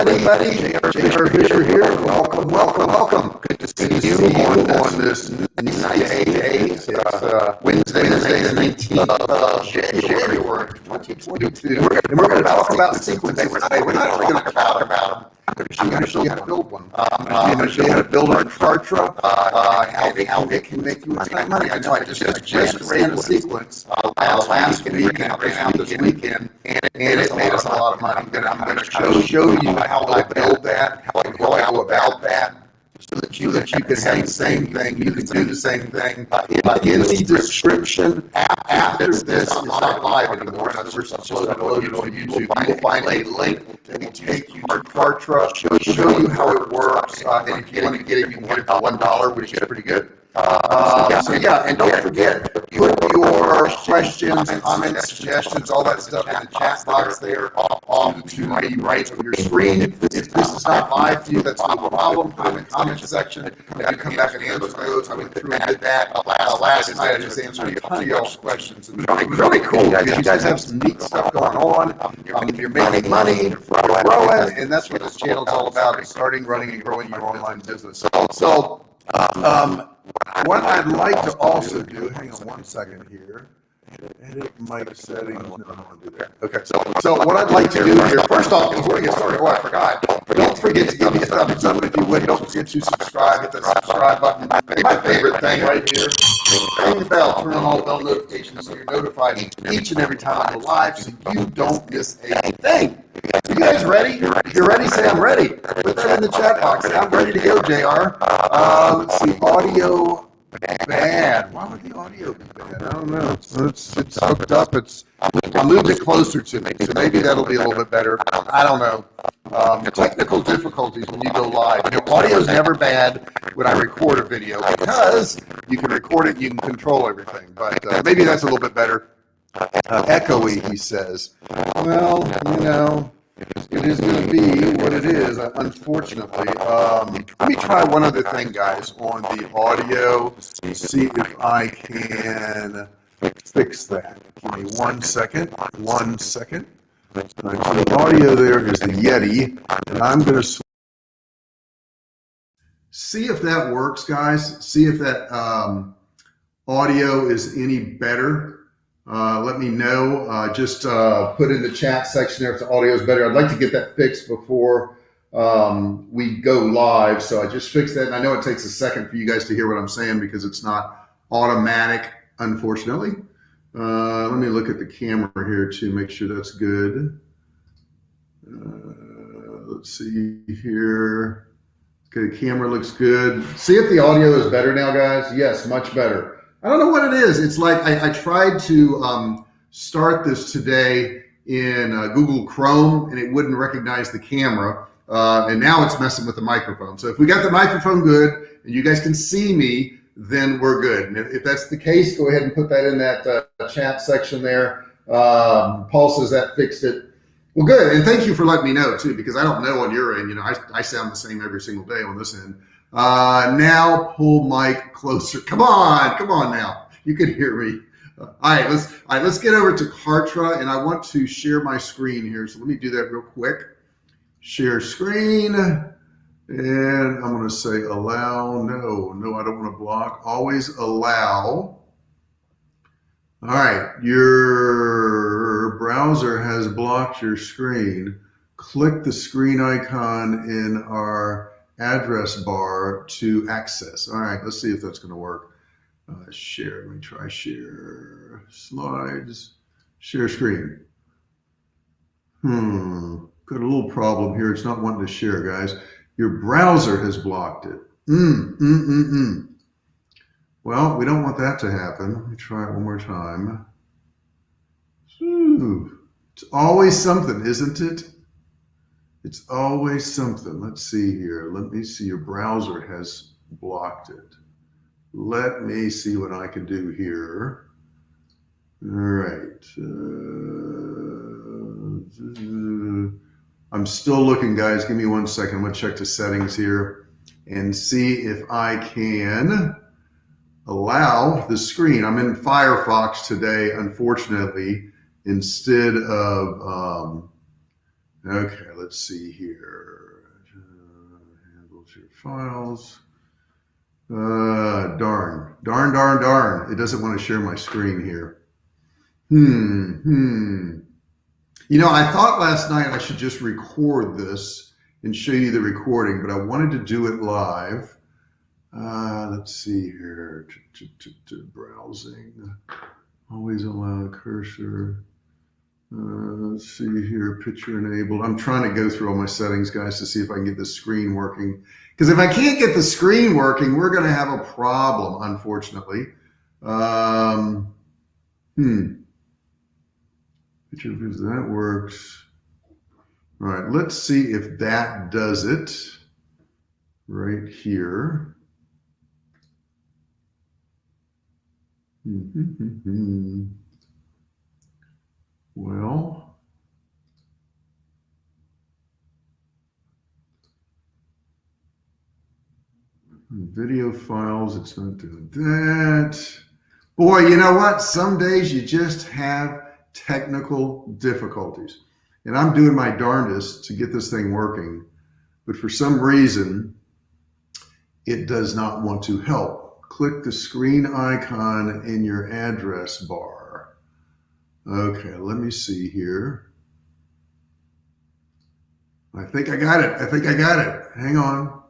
everybody. J.R. Fisher here. Welcome, welcome, welcome. Good to see you on, on this nice day. It's uh, Wednesday, Wednesday, the 19th of January, 2022. And we're going to talk about sequences today. We're not going to talk about them. I'm going to show you how to build one. I'm going to show you how to build a Kartra, uh, how, they, can make you a ton of money. I know I just, just ran a sequence uh, last week and ran out this weekend, and it, and it made us a lot of money. I'm going to show, show you how I build that, how I go about that, so that you, that you can have the same thing, you can do the same thing. Uh, in, the description after this, it's not live anymore, now we're supposed to upload it on YouTube, you will find a link that will take you to Kartra, show, show you how it works, uh, and if you want to get it, you can get it for one dollar, which is pretty good. Uh, so yeah, and don't forget, put your questions, comments, suggestions, all that stuff in the chat box there off to my right of your screen. If this is not live to you, that's not a problem. Put it in the comment section. If you come back and answer those, I went through and did that last night. I just answered a ton of y'all's questions. And really, really cool, guys. You guys have some neat stuff going on. Um, you're making money, growing, and that's what this channel is all about, is starting, running, and growing your online business. So, um, what I'd like to also do, hang on one second here. Edit mic settings. No, I don't want to do that. Okay, so, so what I'd like to do here, first off, before we get started, oh, I forgot. Don't forget to give me a thumbs up if you would. Don't forget to subscribe. Hit the subscribe button. My favorite thing right here. Ring the bell. Turn on all bell notifications so you're notified each and every time I'm live so you don't miss a thing. You guys ready? You're ready, say I'm ready. Put that in the chat box. I'm ready to go, JR. Uh, let's see. Audio bad. Why would the audio be bad? I don't know. It's, it's hooked up. It's I moved it closer to me, so maybe that'll be a little bit better. I don't know. Um, technical difficulties when you go live. You know, audio is never bad when I record a video because you can record it, you can control everything. But uh, maybe that's a little bit better. Uh, echoey, he says. Well, you know, it is going to be what it is, unfortunately. Um, let me try one other thing, guys, on the audio, see if I can fix that. Give me one second, one second. so the audio there is the Yeti, and I'm going to see if that works, guys. See if that um, audio is any better. Uh, let me know. Uh, just uh, put in the chat section there if the audio is better. I'd like to get that fixed before um, we go live. So I just fixed that. And I know it takes a second for you guys to hear what I'm saying because it's not automatic, unfortunately. Uh, let me look at the camera here to make sure that's good. Uh, let's see here. Okay, camera looks good. See if the audio is better now, guys. Yes, much better. I don't know what it is. It's like I, I tried to um, start this today in uh, Google Chrome and it wouldn't recognize the camera. Uh, and now it's messing with the microphone. So if we got the microphone good and you guys can see me, then we're good. And if, if that's the case, go ahead and put that in that uh, chat section there. Um, Paul says that fixed it. Well, good. And thank you for letting me know too, because I don't know on your end, you know, I, I sound the same every single day on this end. Uh, now pull mic closer. Come on, come on now. You can hear me. Uh, all right, let's all right, let's get over to Kartra, and I want to share my screen here. So let me do that real quick. Share screen, and I'm going to say allow. No, no, I don't want to block. Always allow. All right, your browser has blocked your screen. Click the screen icon in our address bar to access. All right, let's see if that's going to work. Uh, share, let me try share slides, share screen. Hmm, got a little problem here. It's not wanting to share, guys. Your browser has blocked it. Mm, mm, mm, mm. Well, we don't want that to happen. Let me try it one more time. Ooh, it's always something, isn't it? It's always something. Let's see here. Let me see. Your browser has blocked it. Let me see what I can do here. All right. Uh, I'm still looking, guys. Give me one second. I'm going to check the settings here and see if I can allow the screen. I'm in Firefox today, unfortunately, instead of um, Okay, let's see here. Uh, handles your files. Uh, darn, darn, darn, darn. It doesn't want to share my screen here. Hmm, hmm. You know, I thought last night I should just record this and show you the recording, but I wanted to do it live. Uh, let's see here. Browsing. Always allow cursor. Uh, let's see here, picture enabled. I'm trying to go through all my settings, guys, to see if I can get the screen working. Because if I can't get the screen working, we're going to have a problem, unfortunately. Um, hmm. Picture views, that works. All right, let's see if that does it right here. Mm -hmm. Well, video files, it's not doing that. Boy, you know what? Some days you just have technical difficulties. And I'm doing my darndest to get this thing working. But for some reason, it does not want to help. Click the screen icon in your address bar. Okay, let me see here. I think I got it. I think I got it. Hang on.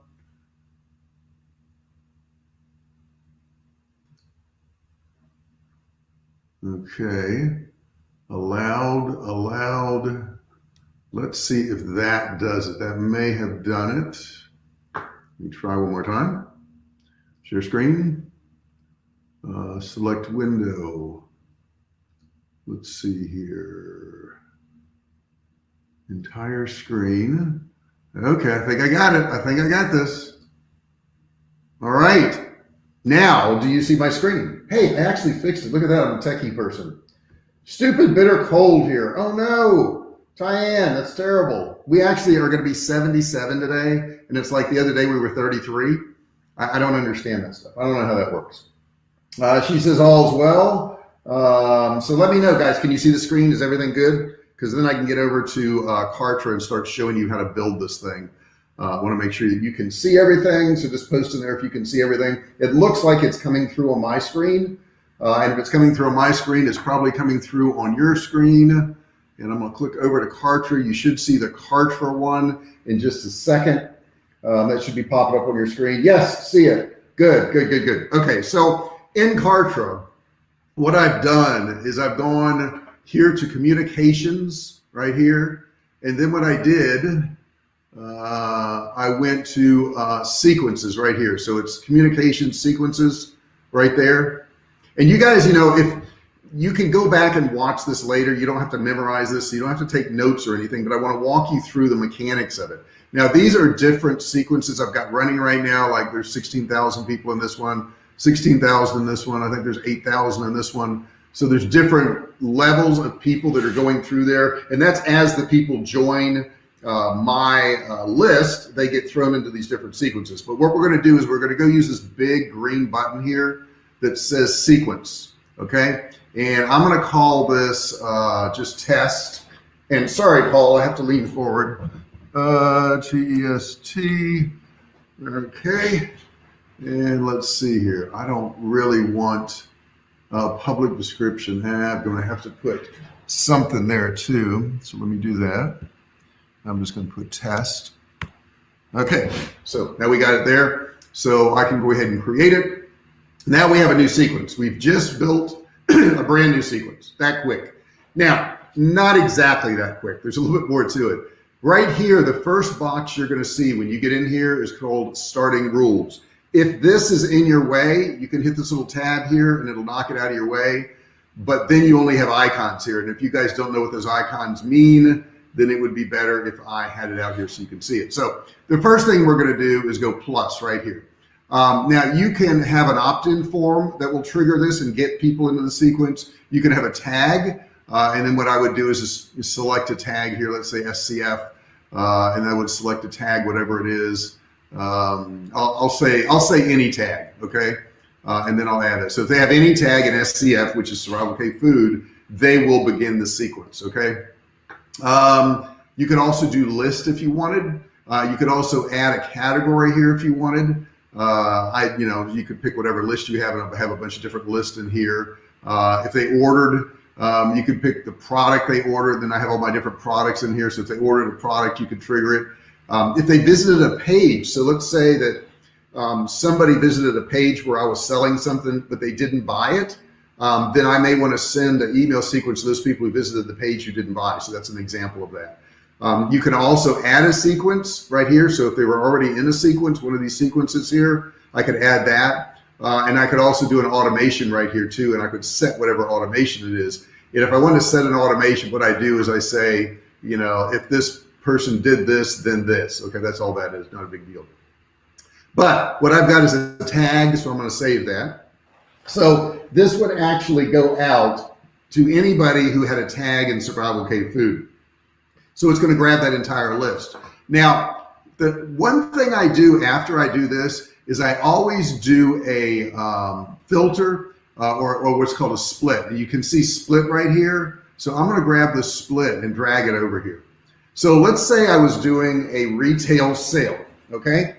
Okay. Allowed, allowed. Let's see if that does it. That may have done it. Let me try one more time. Share screen. Uh, select window. Let's see here. Entire screen. Okay, I think I got it. I think I got this. All right. Now, do you see my screen? Hey, I actually fixed it. Look at that. I'm a techie person. Stupid bitter cold here. Oh no. Tyann, that's terrible. We actually are going to be 77 today. And it's like the other day we were 33. I, I don't understand that stuff. I don't know how that works. Uh, she says all's well. Um, so let me know, guys. Can you see the screen? Is everything good? Because then I can get over to uh, Kartra and start showing you how to build this thing. Uh, I want to make sure that you can see everything. So just post in there if you can see everything. It looks like it's coming through on my screen. Uh, and if it's coming through on my screen, it's probably coming through on your screen. And I'm going to click over to Kartra. You should see the Kartra one in just a second. Um, that should be popping up on your screen. Yes, see it. Good, good, good, good. Okay, so in Kartra, what I've done is I've gone here to communications right here. And then what I did, uh, I went to uh, sequences right here. So it's communication sequences right there. And you guys, you know, if you can go back and watch this later, you don't have to memorize this. So you don't have to take notes or anything, but I want to walk you through the mechanics of it. Now, these are different sequences I've got running right now. Like there's 16,000 people in this one. 16,000 in this one. I think there's 8,000 in this one. So there's different levels of people that are going through there. And that's as the people join uh, my uh, list, they get thrown into these different sequences. But what we're going to do is we're going to go use this big green button here that says sequence. Okay. And I'm going to call this uh, just test. And sorry, Paul, I have to lean forward. Uh, T-E-S-T. Okay. And let's see here. I don't really want a public description. Eh, I'm going to have to put something there too. So let me do that. I'm just going to put test. Okay, so now we got it there. So I can go ahead and create it. Now we have a new sequence. We've just built a brand new sequence that quick. Now, not exactly that quick. There's a little bit more to it. Right here, the first box you're going to see when you get in here is called starting rules. If this is in your way, you can hit this little tab here and it'll knock it out of your way. But then you only have icons here. And if you guys don't know what those icons mean, then it would be better if I had it out here so you can see it. So the first thing we're going to do is go plus right here. Um, now you can have an opt-in form that will trigger this and get people into the sequence. You can have a tag. Uh, and then what I would do is just select a tag here, let's say SCF, uh, and I would select a tag, whatever it is. Um, I'll, I'll, say I'll say any tag, okay, uh, and then I'll add it. So if they have any tag in SCF, which is survival cave food, they will begin the sequence, okay. Um, You can also do list if you wanted. Uh, you could also add a category here if you wanted. Uh, I, you know, you could pick whatever list you have and have a bunch of different lists in here. Uh, if they ordered, um, you could pick the product they ordered. Then I have all my different products in here. So if they ordered a product, you could trigger it. Um, if they visited a page, so let's say that um, somebody visited a page where I was selling something, but they didn't buy it, um, then I may want to send an email sequence to those people who visited the page who didn't buy. So that's an example of that. Um, you can also add a sequence right here. So if they were already in a sequence, one of these sequences here, I could add that. Uh, and I could also do an automation right here too. And I could set whatever automation it is. And if I want to set an automation, what I do is I say, you know, if this person did this, then this. Okay, that's all that is, not a big deal. But what I've got is a tag, so I'm going to save that. So this would actually go out to anybody who had a tag in Survival Cave Food. So it's going to grab that entire list. Now, the one thing I do after I do this is I always do a um, filter uh, or, or what's called a split. And you can see split right here. So I'm going to grab the split and drag it over here. So let's say I was doing a retail sale, okay?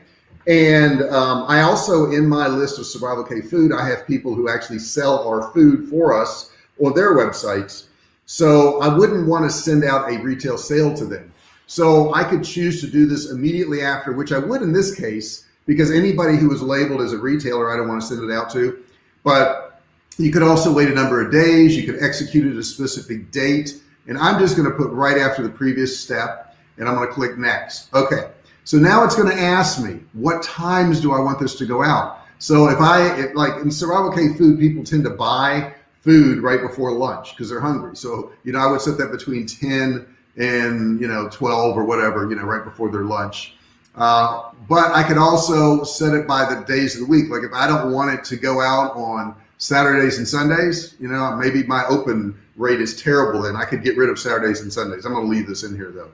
And um, I also, in my list of Survival Cave food, I have people who actually sell our food for us on their websites. So I wouldn't want to send out a retail sale to them. So I could choose to do this immediately after, which I would in this case, because anybody who is labeled as a retailer, I don't want to send it out to. But you could also wait a number of days. You could execute it a specific date. And I'm just going to put right after the previous step and I'm going to click next. Okay. So now it's going to ask me, what times do I want this to go out? So if I, if like in survival cave food, people tend to buy food right before lunch because they're hungry. So, you know, I would set that between 10 and, you know, 12 or whatever, you know, right before their lunch. Uh, but I could also set it by the days of the week. Like if I don't want it to go out on Saturdays and Sundays, you know, maybe my open rate is terrible and I could get rid of Saturdays and Sundays. I'm going to leave this in here though.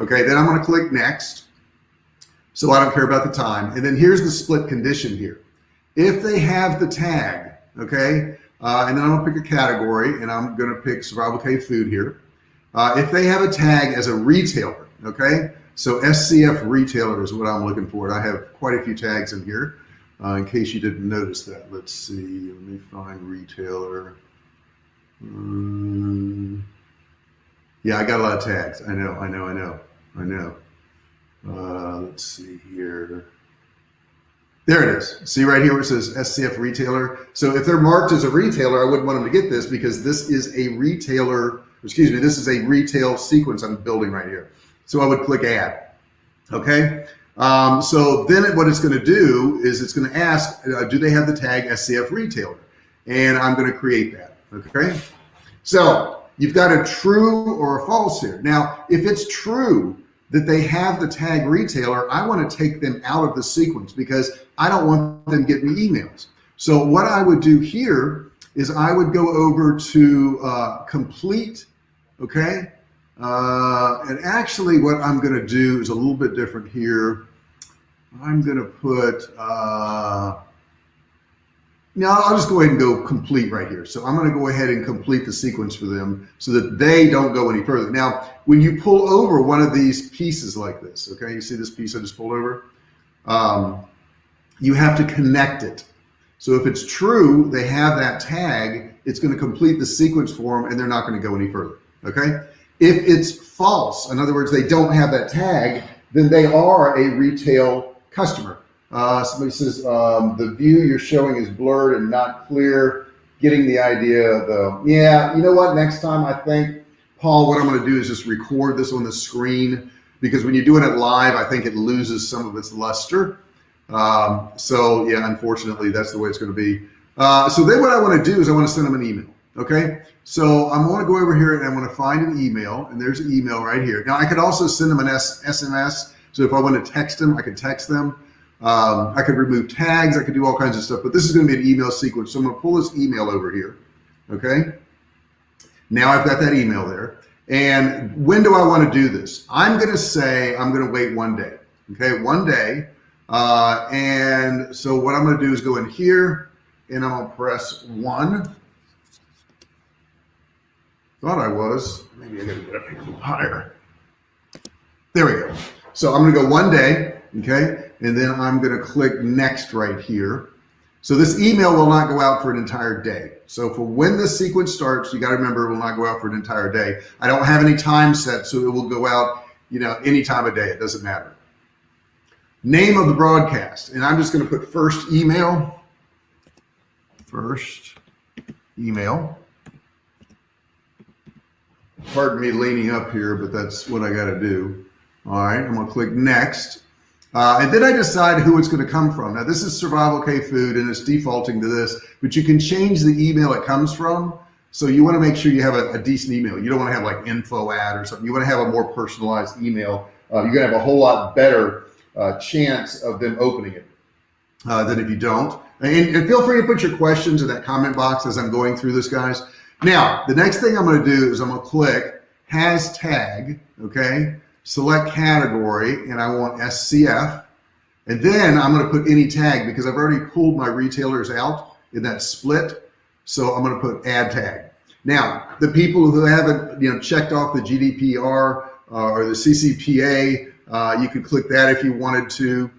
Okay. Then I'm going to click next. So I don't care about the time. And then here's the split condition here. If they have the tag, okay, uh, and then I'm gonna pick a category and I'm gonna pick survival cave food here. Uh, if they have a tag as a retailer, okay, so SCF retailer is what I'm looking for. I have quite a few tags in here. Uh, in case you didn't notice that, let's see, let me find retailer. Um, yeah, I got a lot of tags. I know, I know, I know, I know. Uh, let's see here. There it is. See right here where it says SCF retailer. So if they're marked as a retailer, I wouldn't want them to get this because this is a retailer, excuse me, this is a retail sequence I'm building right here. So I would click add. Okay. Um, so then what it's going to do is it's going to ask, uh, do they have the tag SCF retailer? And I'm going to create that. Okay. So you've got a true or a false here. Now, if it's true, that they have the tag retailer, I want to take them out of the sequence because I don't want them getting emails. So what I would do here is I would go over to uh, complete, okay? Uh, and actually what I'm going to do is a little bit different here. I'm going to put, uh, now I'll just go ahead and go complete right here. So I'm going to go ahead and complete the sequence for them so that they don't go any further. Now, when you pull over one of these pieces like this, okay, you see this piece I just pulled over? Um, you have to connect it. So if it's true, they have that tag, it's going to complete the sequence for them and they're not going to go any further. Okay. If it's false, in other words, they don't have that tag, then they are a retail customer. Uh, somebody says um, the view you're showing is blurred and not clear. Getting the idea though. Yeah, you know what? Next time I think, Paul, what I'm going to do is just record this on the screen because when you're doing it live, I think it loses some of its luster. Um, so yeah, unfortunately, that's the way it's going to be. Uh, so then what I want to do is I want to send them an email. Okay. So I'm going to go over here and I want to find an email and there's an email right here. Now I could also send them an S SMS. So if I want to text them, I could text them. Um, I could remove tags. I could do all kinds of stuff, but this is going to be an email sequence. So I'm going to pull this email over here. Okay. Now I've got that email there. And when do I want to do this? I'm going to say I'm going to wait one day. Okay. One day. Uh, and so what I'm going to do is go in here and I'm going to press one. Thought I was. Maybe I got to get up here a little higher. There we go. So I'm going to go one day, okay? And then I'm going to click next right here. So this email will not go out for an entire day. So for when the sequence starts, you got to remember it will not go out for an entire day. I don't have any time set, so it will go out, you know, any time of day. It doesn't matter. Name of the broadcast. And I'm just going to put first email. First email. Pardon me leaning up here, but that's what I got to do. All right, I'm going to click next. Uh, and then I decide who it's going to come from. Now this is Survival Cave Food and it's defaulting to this, but you can change the email it comes from. So you want to make sure you have a, a decent email. You don't want to have like info ad or something. You want to have a more personalized email. Uh, you're going to have a whole lot better uh, chance of them opening it uh, than if you don't. And, and, feel free to put your questions in that comment box as I'm going through this, guys. Now, the next thing I'm going to do is I'm going to click hashtag, okay? Select category and I want SCF. And then I'm going to put any tag because I've already pulled my retailers out in that split. So I'm going to put add tag. Now, the people who haven't you know checked off the GDPR uh, or the CCPA, uh, you could click that if you wanted to.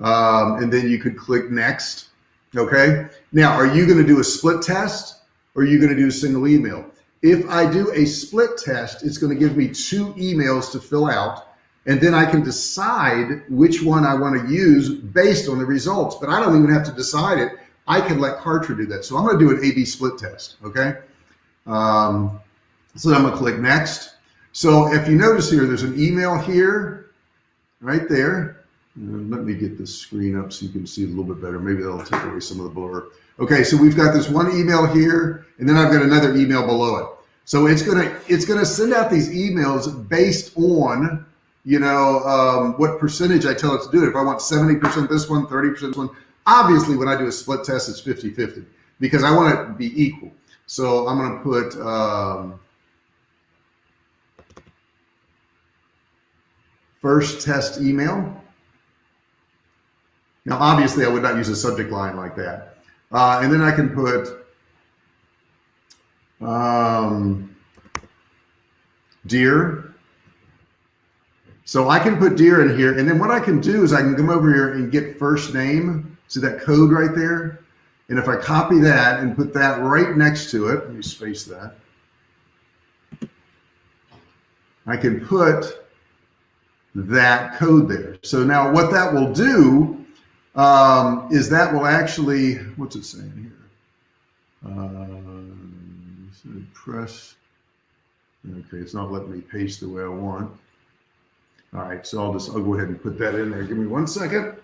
Um, and then you could click next. Okay. Now, are you going to do a split test or are you going to do a single email? If I do a split test, it's going to give me two emails to fill out. And then I can decide which one I want to use based on the results. But I don't even have to decide it. I can let Kartra do that. So I'm going to do an A-B split test. Okay. Um, so I'm going to click next. So if you notice here, there's an email here, right there. Let me get this screen up so you can see a little bit better. Maybe that'll take away some of the blur. Okay, so we've got this one email here, and then I've got another email below it. So it's gonna it's gonna send out these emails based on you know um, what percentage I tell it to do it. If I want 70% this one, 30% this one, obviously when I do a split test, it's 50-50 because I want it to be equal. So I'm gonna put um, first test email. Now, obviously, I would not use a subject line like that. Uh, and then I can put um, deer. So I can put deer in here. And then what I can do is I can come over here and get first name. See that code right there? And if I copy that and put that right next to it, let me space that. I can put that code there. So now what that will do um, is that will actually, what's it saying here? Uh, press, okay, it's not letting me paste the way I want. All right, so I'll just, I'll go ahead and put that in there. Give me one second.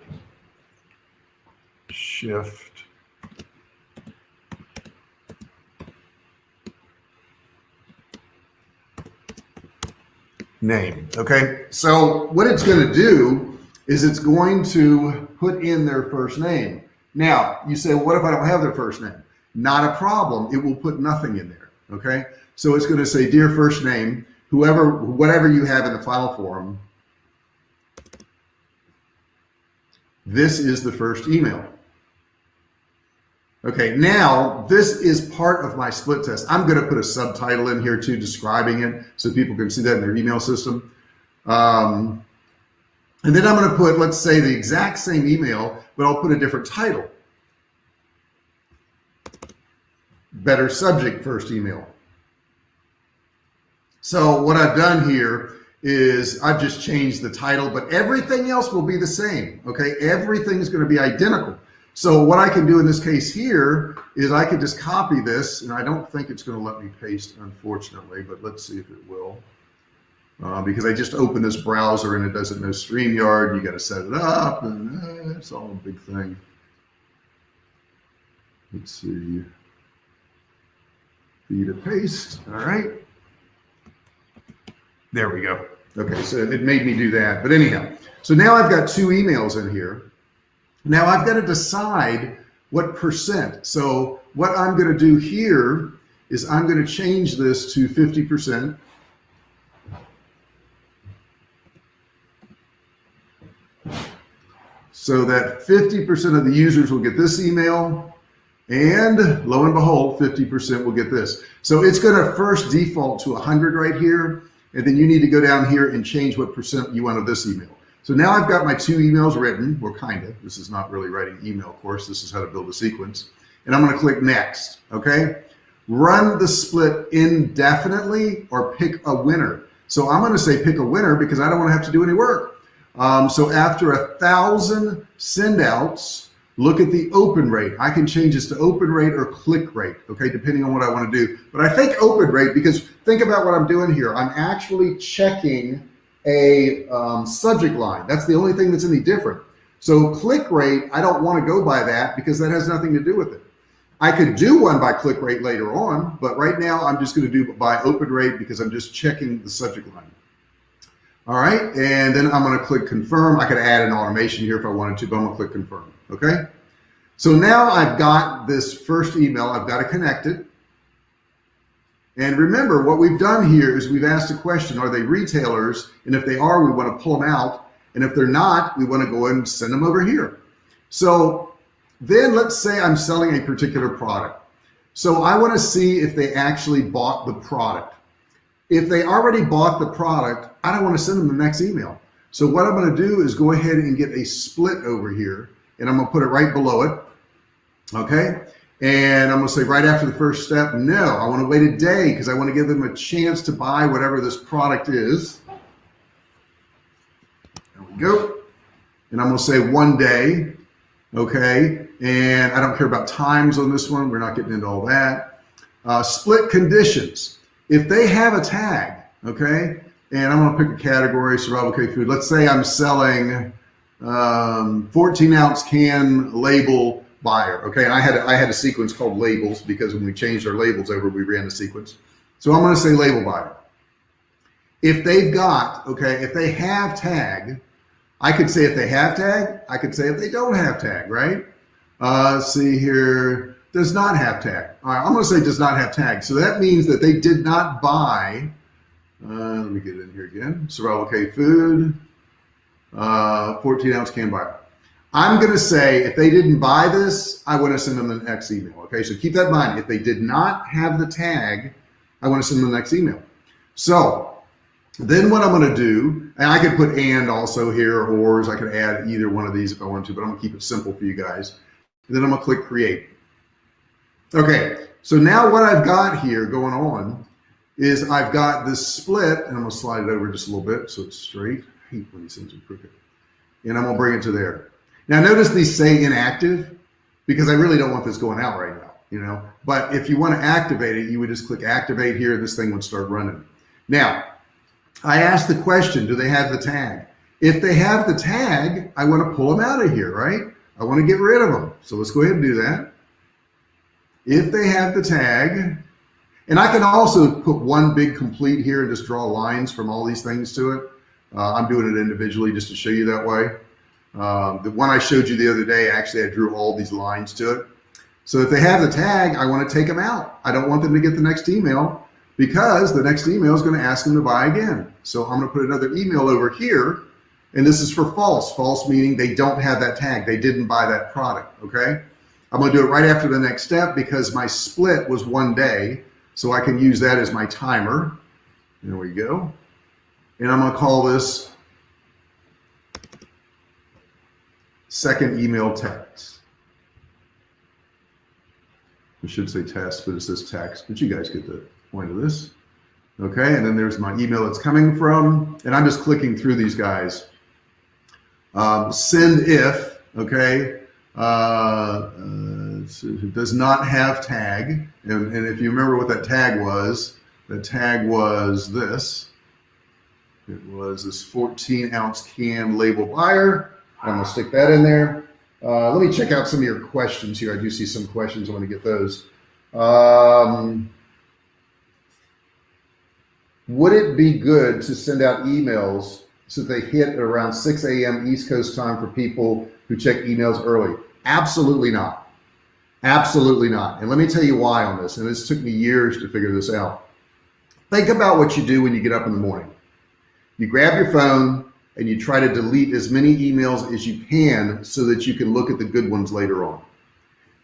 Shift. Name, okay? So what it's gonna do is it's going to put in their first name. Now, you say, well, what if I don't have their first name? Not a problem. It will put nothing in there. Okay. So it's going to say, dear first name, whoever, whatever you have in the file form, this is the first email. Okay, now this is part of my split test. I'm going to put a subtitle in here too, describing it so people can see that in their email system. Um, and then I'm going to put, let's say the exact same email, but I'll put a different title. Better subject first email. So what I've done here is I've just changed the title, but everything else will be the same. Okay. Everything's going to be identical. So what I can do in this case here is I can just copy this and I don't think it's going to let me paste unfortunately, but let's see if it will uh, because I just opened this browser and it doesn't know StreamYard. You got to set it up and uh, it's all a big thing. Let's see. Feed a paste. All right. There we go. Okay, so it made me do that. But anyhow, so now I've got two emails in here. Now I've got to decide what percent. So what I'm going to do here is I'm going to change this to 50%. So that 50% of the users will get this email and lo and behold, 50% will get this. So it's going to first default to 100 right here. and then you need to go down here and change what percent you want of this email. So now I've got my two emails written, well, kind of, this is not really writing email course, this is how to build a sequence. And I'm gonna click next, okay? Run the split indefinitely or pick a winner. So I'm gonna say pick a winner because I don't wanna have to do any work. Um, so after a thousand send outs, look at the open rate. I can change this to open rate or click rate, okay, depending on what I wanna do. But I think open rate because think about what I'm doing here. I'm actually checking a um, subject line. That's the only thing that's any different. So click rate, I don't want to go by that because that has nothing to do with it. I could do one by click rate later on, but right now I'm just going to do by open rate because I'm just checking the subject line. All right, and then I'm going to click confirm. I could add an automation here if I wanted to, but I'm going to click confirm. Okay. So now I've got this first email. I've got to connect it. And remember what we've done here is we've asked a question, are they retailers? And if they are, we want to pull them out. And if they're not, we want to go and send them over here. So then let's say I'm selling a particular product. So I want to see if they actually bought the product. If they already bought the product, I don't want to send them the next email. So what I'm going to do is go ahead and get a split over here and I'm going to put it right below it. Okay. And I'm gonna say right after the first step, no, I wanna wait a day because I wanna give them a chance to buy whatever this product is. There we go. And I'm gonna say one day, okay? And I don't care about times on this one. We're not getting into all that. Uh, split conditions. If they have a tag, okay? And I'm gonna pick a category, survival cave food. Let's say I'm selling um, 14 ounce can label buyer. Okay, and I had I had a sequence called labels because when we changed our labels over, we ran the sequence. So I'm to say label buyer. If they've got okay, if they have tag, I could say if they have tag. I could say if they don't have tag. Right? Uh, see here, does not have tag. All right, I'm going to say does not have tag. So that means that they did not buy. Uh, let me get in here again. Survival Cave food, uh, 14 ounce can buyer. I'm going to say if they didn't buy this, I want to send them the next email. Okay, so keep that in mind. If they did not have the tag, I want to send them the next email. So then what I'm going to do, and I could put and also here, or I could add either one of these if I want to, but I'm going to keep it simple for you guys. And then I'm going to click create. Okay, so now what I've got here going on is I've got this split, and I'm to slide it over just a little bit so it's straight. I hate when these things are crooked. And I'm to bring it to there. Now notice these say inactive because I really don't want this going out right now, you know, but if you want to activate it, you would just click activate here and this thing would start running. Now, I asked the question, do they have the tag? If they have the tag, I want to pull them out of here, right? I want to get rid of them. So let's go ahead and do that. If they have the tag, and I can also put one big complete here and just draw lines from all these things to it. Uh, I'm doing it individually just to show you that way. Um, the one I showed you the other day, actually, I drew all these lines to it. So if they have the tag, I want to take them out. I don't want them to get the next email because the next email is going to ask them to buy again. So I'm going to put another email over here. And this is for false. False meaning they don't have that tag. They didn't buy that product. Okay. I'm going to do it right after the next step because my split was one day. So I can use that as my timer. There we go. And I'm going to call this second email text. I should say test, but it says text, but you guys get the point of this. Okay, and then there's my email it's coming from, and I'm just clicking through these guys. Um, send if, okay, uh, uh, does not have tag, and, and if you remember what that tag was, the tag was this. It was this 14 ounce can label buyer. I'm gonna stick that in there. Uh, let me check out some of your questions here. I do see some questions. I want to get those. Um, would it be good to send out emails so they hit around 6 a.m. East Coast time for people who check emails early? Absolutely not. Absolutely not. And let me tell you why on this. And this took me years to figure this out. Think about what you do when you get up in the morning. You grab your phone, and you try to delete as many emails as you can so that you can look at the good ones later on.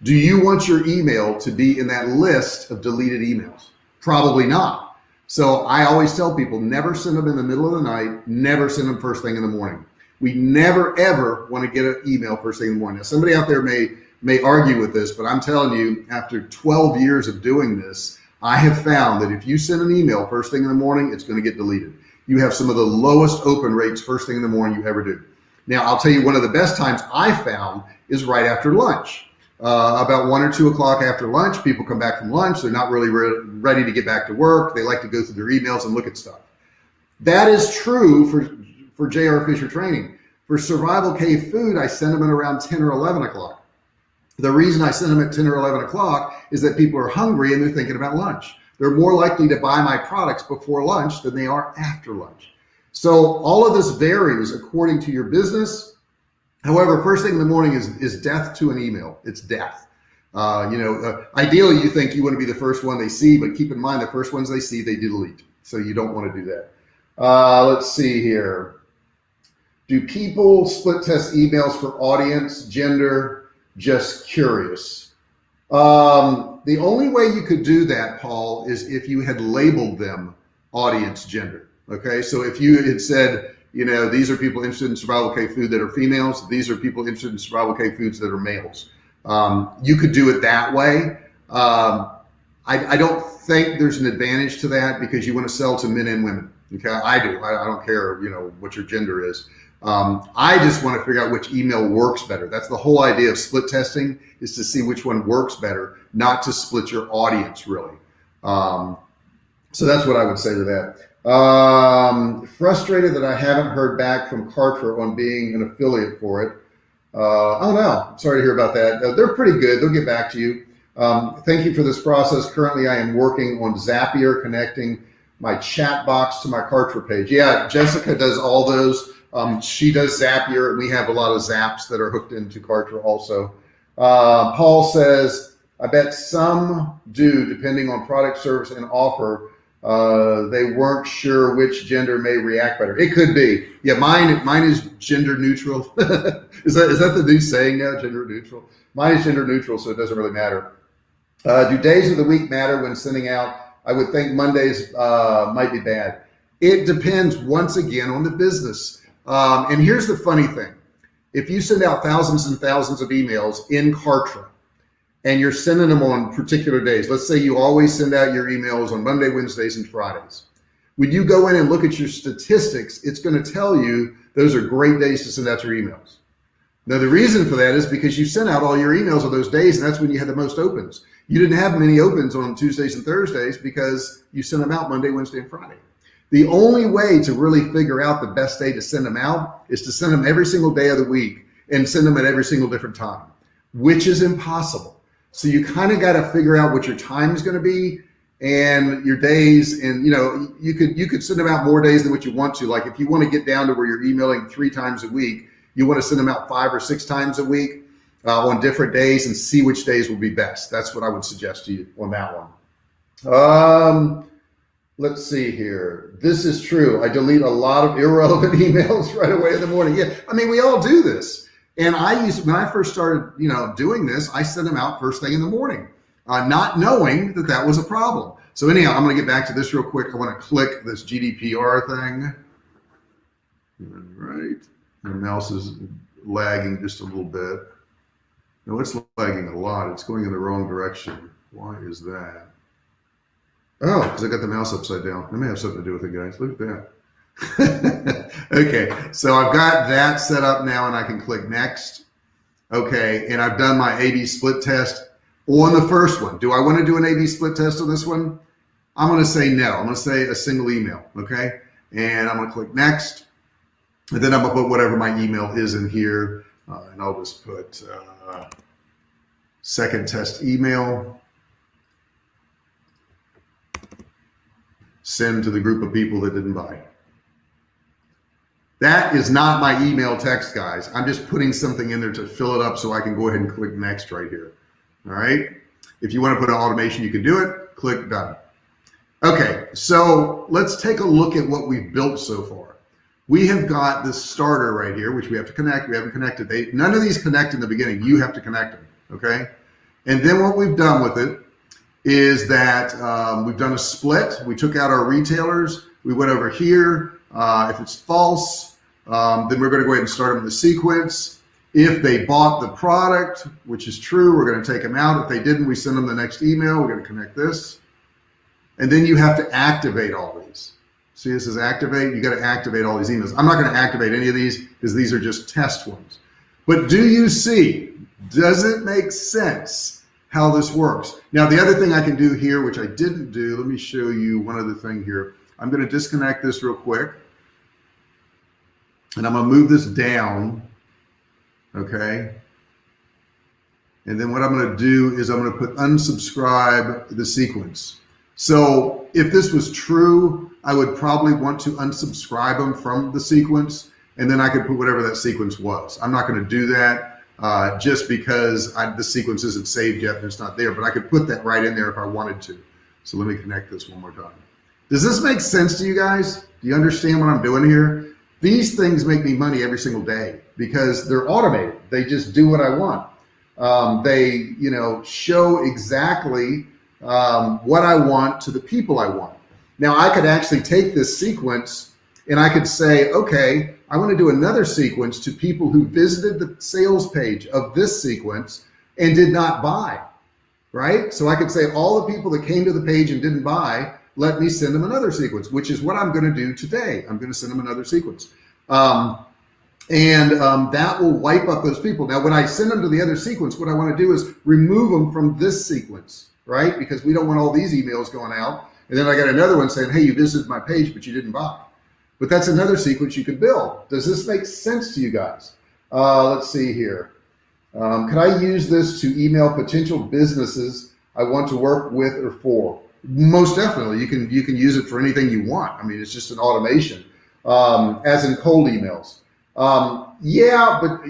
Do you want your email to be in that list of deleted emails? Probably not. So I always tell people never send them in the middle of the night, never send them first thing in the morning. We never ever want to get an email first thing in the morning. Now, somebody out there may may argue with this, but I'm telling you, after 12 years of doing this, I have found that if you send an email first thing in the morning, it's going to get deleted. You have some of the lowest open rates first thing in the morning you ever do. Now, I'll tell you one of the best times I found is right after lunch. Uh, about one or two o'clock after lunch, people come back from lunch. They're not really re ready to get back to work. They like to go through their emails and look at stuff. That is true for, for JR Fisher training. For Survival Cave Food, I send them at around 10 or 11 o'clock. The reason I send them at 10 or 11 o'clock is that people are hungry and they're thinking about lunch. They're more likely to buy my products before lunch than they are after lunch. So all of this varies according to your business. However, first thing in the morning is, is death to an email. It's death. Uh, you know, uh, ideally you think you want to be the first one they see, but keep in mind the first ones they see, they delete. So you don't want to do that. Uh, let's see here. Do people split test emails for audience, gender, just curious. Um, the only way you could do that, Paul, is if you had labeled them audience gender. Okay, so if you had said, you know, these are people interested in survival cave food that are females, these are people interested in survival cave foods that are males. Um, you could do it that way. Um, I, I, don't think there's an advantage to that because you want to sell to men and women. Okay, I do. I, I don't care, you know, what your gender is. Um, I just want to figure out which email works better. That's the whole idea of split testing is to see which one works better, not to split your audience really. Um, so that's what I would say to that. Um, frustrated that I haven't heard back from Kartra on being an affiliate for it. Uh, oh no, sorry to hear about that. Uh, they're pretty good. They'll get back to you. Um, thank you for this process. Currently, I am working on Zapier connecting my chat box to my Kartra page. Yeah, Jessica does all those. Um, she does Zapier, and we have a lot of Zaps that are hooked into Kartra also. Uh, Paul says, I bet some do, depending on product, service, and offer. Uh, they weren't sure which gender may react better. It could be. Yeah, mine mine is gender neutral. is that is that the new saying now? Gender neutral. Mine is gender neutral, so it doesn't really matter. Uh, do days of the week matter when sending out? I would think Mondays uh, might be bad. It depends once again on the business. Um, and here's the funny thing. If you send out thousands and thousands of emails in Kartra and you're sending them on particular days, let's say you always send out your emails on Monday, Wednesdays, and Fridays. When you go in and look at your statistics, it's going to tell you those are great days to send out your emails. Now, the reason for that is because you sent out all your emails on those days, and that's when you had the most opens. You didn't have many opens on Tuesdays and Thursdays because you sent them out Monday, Wednesday, and Friday. The only way to really figure out the best day to send them out is to send them every single day of the week and send them at every single different time, which is impossible. So you kind of got to figure out what your time is going to be and your days. And, you know, you could, you could send them out more days than what you want to. Like if you want to get down to where you're emailing three times a week, you want to send them out five or six times a week uh, on different days and see which days will be best. That's what I would suggest to you on that one. Um, let's see here. This is true. I delete a lot of irrelevant emails right away in the morning. Yeah, I mean, we all do this. And I used, when I first started, you know, doing this, I sent them out first thing in the morning, uh, not knowing that that was a problem. So anyhow, I'm going to get back to this real quick. I want to click this GDPR thing. Right. My mouse is lagging just a little bit. No, it's lagging a lot. It's going in the wrong direction. Why is that? Oh, because I got the mouse upside down. That may have something to do with it, guys. Look at that. okay, so I've got that set up now and I can click next. Okay, and I've done my A-B split test on the first one. Do I want to do an A-B split test on this one? I'm going to say no. I'm going to say a single email, okay? And I'm going to click next. And then I'm going to put whatever my email is in here. Uh, and I'll just put uh, second test email. Send to the group of people that didn't buy. That is not my email text, guys. I'm just putting something in there to fill it up so I can go ahead and click next right here. All right. If you want to put an automation, you can do it. Click done. Okay, so let's take a look at what we've built so far. We have got this starter right here, which we have to connect. We haven't connected. They, none of these connect in the beginning. You have to connect them. Okay. And then what we've done with it is that um, we've done a split. We took out our retailers. We went over here. Uh, if it's false, um, then we're going to go ahead and start them in the sequence. If they bought the product, which is true, we're going to take them out. If they didn't, we send them the next email. We're going to connect this. And then you have to activate all these. See, this is activate. You got to activate all these emails. I'm not going to activate any of these because these are just test ones. But do you see, does it make sense how this works? Now, the other thing I can do here, which I didn't do, let me show you one other thing here. I'm going to disconnect this real quick. And I'm going to move this down. Okay. And then what I'm going to do is I'm going to put unsubscribe the sequence. So if this was true, I would probably want to unsubscribe them from the sequence and then I could put whatever that sequence was. I'm not going to do that uh, just because I, the sequence isn't saved yet and it's not there, but I could put that right in there if I wanted to. So let me connect this one more time. Does this make sense to you guys? Do you understand what I'm doing here? These things make me money every single day because they're automated. They just do what I want. Um, they, you know, show exactly um, what I want to the people I want. Now I could actually take this sequence and I could say, okay, I want to do another sequence to people who visited the sales page of this sequence and did not buy, right? So I could say all the people that came to the page and didn't buy, let me send them another sequence, which is what I'm going to do today. I'm going to send them another sequence. Um, and um, that will wipe up those people. Now, when I send them to the other sequence, what I want to do is remove them from this sequence, right? Because we don't want all these emails going out. And then I got another one saying, hey, you visited my page, but you didn't buy. But that's another sequence you could build. Does this make sense to you guys? Uh, let's see here. Um, could I use this to email potential businesses I want to work with or for? Most definitely. You can you can use it for anything you want. I mean, it's just an automation, um, as in cold emails. Um, yeah, but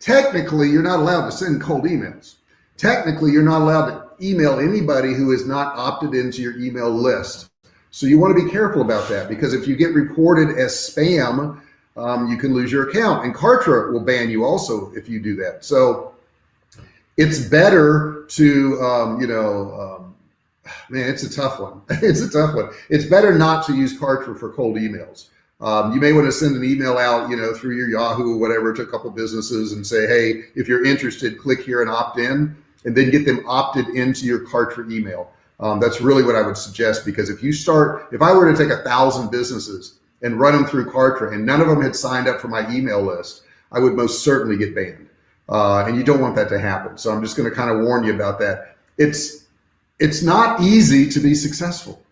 technically, you're not allowed to send cold emails. Technically, you're not allowed to email anybody who is not opted into your email list. So you want to be careful about that because if you get reported as spam, um, you can lose your account and Kartra will ban you also if you do that. So it's better to, um, you know, um, man, it's a tough one. it's a tough one. It's better not to use Kartra for cold emails. Um, you may want to send an email out, you know, through your Yahoo or whatever to a couple businesses and say, hey, if you're interested, click here and opt in, and then get them opted into your Kartra email. Um, that's really what I would suggest because if you start, if I were to take a thousand businesses and run them through Kartra and none of them had signed up for my email list, I would most certainly get banned. Uh, and you don't want that to happen. So I'm just going to kind of warn you about that. It's, it's not easy to be successful.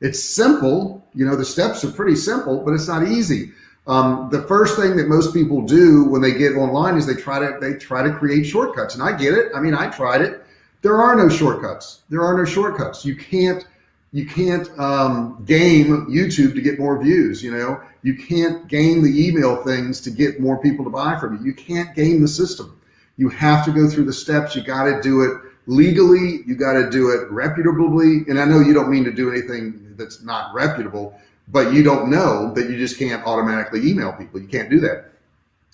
It's simple. You know, the steps are pretty simple, but it's not easy. Um, the first thing that most people do when they get online is they try to, they try to create shortcuts and I get it. I mean, I tried it there are no shortcuts. There are no shortcuts. You can't you can't um, game YouTube to get more views. You know, you can't game the email things to get more people to buy from you. You can't game the system. You have to go through the steps. You got to do it legally. You got to do it reputably. And I know you don't mean to do anything that's not reputable, but you don't know that you just can't automatically email people. You can't do that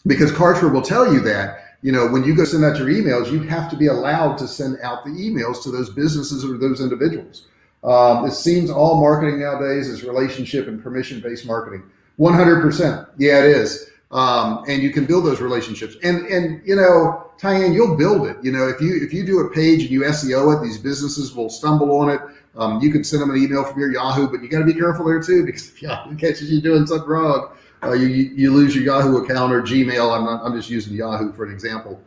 because Kartra will tell you that you know, when you go send out your emails, you have to be allowed to send out the emails to those businesses or those individuals. Um, it seems all marketing nowadays is relationship and permission-based marketing. 100%. Yeah, it is. Um, and you can build those relationships. And and you know, Tyann, you'll build it. You know, if you if you do a page and you SEO it, these businesses will stumble on it. Um, you can send them an email from your Yahoo, but you got to be careful there too because if Yahoo catches you doing something wrong, uh, you, you lose your Yahoo account or Gmail. I'm not, I'm just using Yahoo for an example.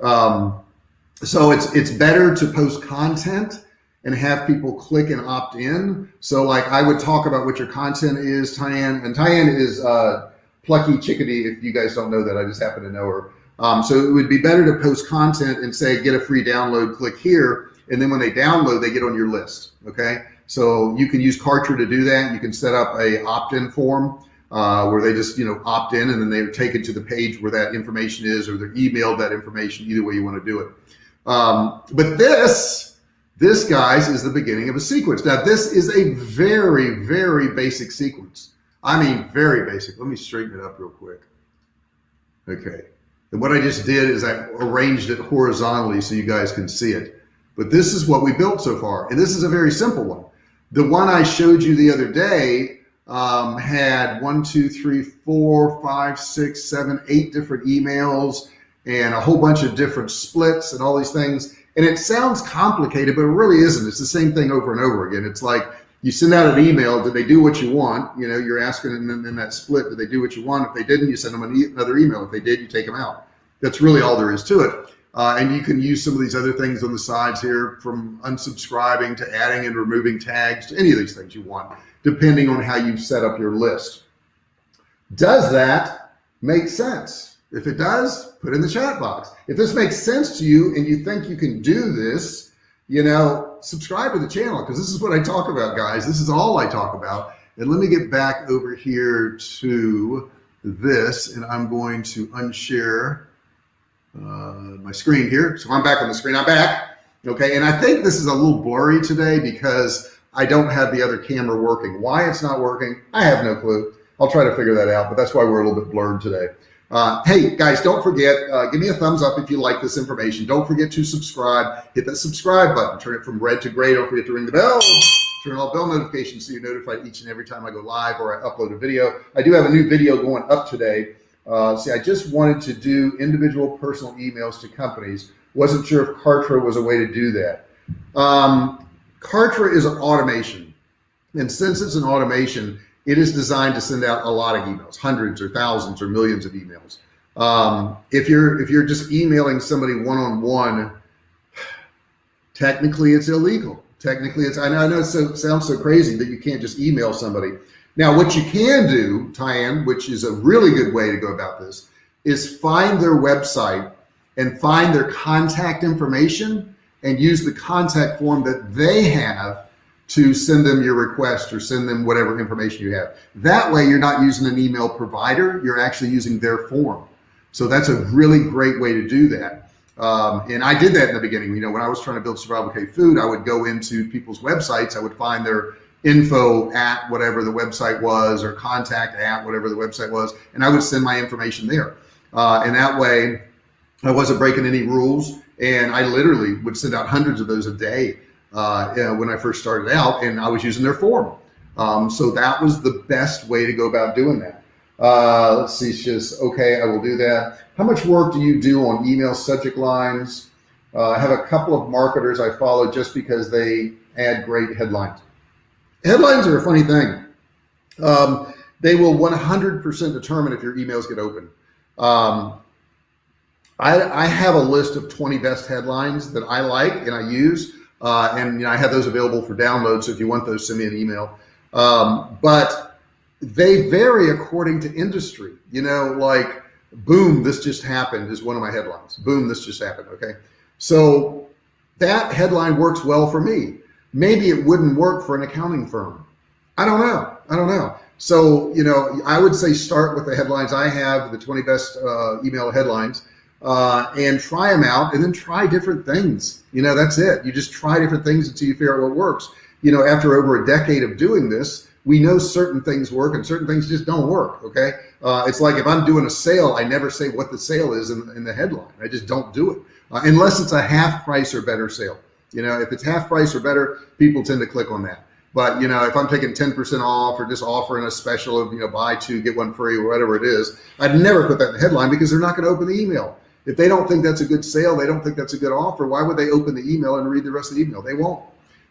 Um, so it's, it's better to post content and have people click and opt in. So like I would talk about what your content is, Tyann, and Tyann is uh, Plucky Chickadee. If you guys don't know that, I just happen to know her. Um, so it would be better to post content and say, get a free download, click here. And then when they download, they get on your list. Okay. So you can use Kartra to do that. You can set up a opt-in form uh, where they just you know opt in and then they're taken to the page where that information is or they're emailed that information either way you want to do it. Um, but this this guys is the beginning of a sequence. Now this is a very very basic sequence. I mean very basic. Let me straighten it up real quick. Okay. And what I just did is I arranged it horizontally so you guys can see it. But this is what we built so far. And this is a very simple one. The one I showed you the other day um, had one, two, three, four, five, six, seven, eight different emails and a whole bunch of different splits and all these things. And it sounds complicated, but it really isn't. It's the same thing over and over again. It's like you send out an email. Did they do what you want? You know, you're asking and then in that split, did they do what you want? If they didn't, you send them another email. If they did, you take them out. That's really all there is to it. Uh, and you can use some of these other things on the sides here from unsubscribing to adding and removing tags to any of these things you want, depending on how you've set up your list. Does that make sense? If it does, put in the chat box. If this makes sense to you and you think you can do this, you know, subscribe to the channel because this is what I talk about, guys. This is all I talk about. And let me get back over here to this and I'm going to unshare my screen here. So I'm back on the screen. I'm back. Okay. And I think this is a little blurry today because I don't have the other camera working. Why it's not working, I have no clue. I'll try to figure that out, but that's why we're a little bit blurred today. Uh, hey guys, don't forget, uh, give me a thumbs up if you like this information. Don't forget to subscribe, hit that subscribe button, turn it from red to gray. Don't forget to ring the bell, turn on bell notifications so you're notified each and every time I go live or I upload a video. I do have a new video going up today uh, see, I just wanted to do individual personal emails to companies. Wasn't sure if Kartra was a way to do that. Um, Kartra is an automation. And since it's an automation, it is designed to send out a lot of emails, hundreds or thousands or millions of emails. Um, if you're if you're just emailing somebody one-on-one, -on -one, technically it's illegal. Technically it's, I know, I know it so, sounds so crazy that you can't just email somebody, now, what you can do, Tyann, which is a really good way to go about this, is find their website and find their contact information and use the contact form that they have to send them your request or send them whatever information you have. That way you're not using an email provider, you're actually using their form. So that's a really great way to do that. Um, and I did that in the beginning. You know, when I was trying to build Survival Cave Food, I would go into people's websites, I would find their info at whatever the website was or contact at whatever the website was. And I would send my information there. Uh, and that way I wasn't breaking any rules. And I literally would send out hundreds of those a day uh, when I first started out and I was using their form. Um, so that was the best way to go about doing that. Uh, let's see, it's just, okay, I will do that. How much work do you do on email subject lines? Uh, I have a couple of marketers I follow just because they add great headlines. Headlines are a funny thing. Um, they will 100% determine if your emails get open. Um, I, I, have a list of 20 best headlines that I like and I use, uh, and you know, I have those available for download. So if you want those, send me an email. Um, but they vary according to industry. You know, like boom, this just happened is one of my headlines. Boom, this just happened. Okay, so that headline works well for me maybe it wouldn't work for an accounting firm. I don't know. I don't know. So, you know, I would say start with the headlines I have, the 20 best uh, email headlines, uh, and try them out and then try different things. You know, that's it. You just try different things until you figure out what works. You know, after over a decade of doing this, we know certain things work and certain things just don't work. Okay. Uh, it's like if I'm doing a sale, I never say what the sale is in, in the headline. I just don't do it uh, unless it's a half price or better sale. You know, if it's half price or better, people tend to click on that. But you know, if I'm taking 10% off or just offering a special of, you know, buy two, get one free or whatever it is, I'd never put that in the headline because they're not going to open the email. If they don't think that's a good sale, they don't think that's a good offer. Why would they open the email and read the rest of the email? They won't.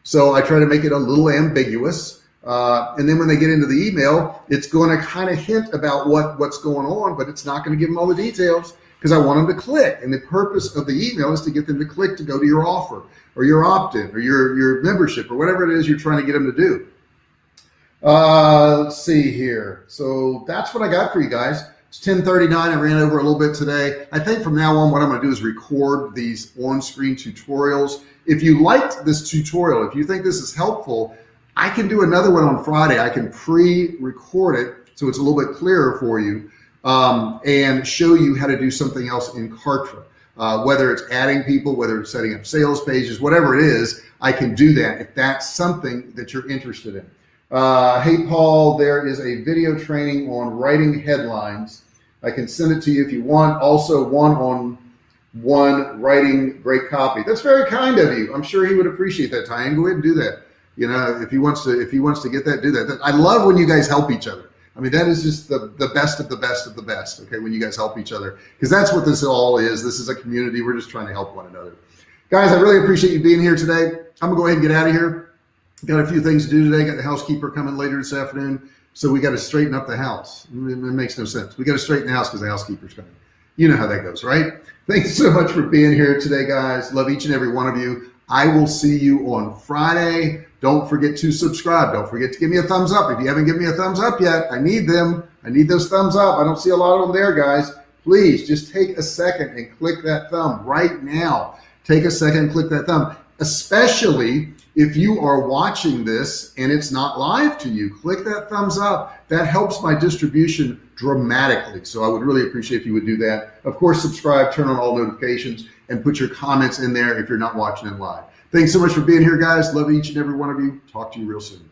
So I try to make it a little ambiguous. Uh, and then when they get into the email, it's going to kind of hint about what, what's going on, but it's not going to give them all the details because I want them to click. And the purpose of the email is to get them to click to go to your offer or your opt-in or your, your membership or whatever it is you're trying to get them to do. Uh, let's see here. So that's what I got for you guys. It's 1039. I ran over a little bit today. I think from now on, what I'm going to do is record these on-screen tutorials. If you liked this tutorial, if you think this is helpful, I can do another one on Friday. I can pre-record it so it's a little bit clearer for you um, and show you how to do something else in Kartra. Uh, whether it's adding people, whether it's setting up sales pages, whatever it is, I can do that if that's something that you're interested in. Uh, hey, Paul, there is a video training on writing headlines. I can send it to you if you want. Also one on one writing great copy. That's very kind of you. I'm sure he would appreciate that, Tyan. Go ahead and do that. You know, if he wants to, if he wants to get that, do that. I love when you guys help each other. I mean, that is just the, the best of the best of the best. Okay. When you guys help each other, because that's what this all is. This is a community. We're just trying to help one another. Guys, I really appreciate you being here today. I'm gonna go ahead and get out of here. Got a few things to do today. Got the housekeeper coming later this afternoon. So we got to straighten up the house. It, it makes no sense. We got to straighten the house because the housekeeper's coming. You know how that goes, right? Thanks so much for being here today, guys. Love each and every one of you. I will see you on Friday. Don't forget to subscribe. Don't forget to give me a thumbs up. If you haven't given me a thumbs up yet, I need them. I need those thumbs up. I don't see a lot of them there, guys. Please just take a second and click that thumb right now. Take a second and click that thumb, especially if you are watching this and it's not live to you, click that thumbs up. That helps my distribution dramatically. So I would really appreciate if you would do that. Of course, subscribe, turn on all notifications and put your comments in there if you're not watching it live. Thanks so much for being here, guys. Love each and every one of you. Talk to you real soon.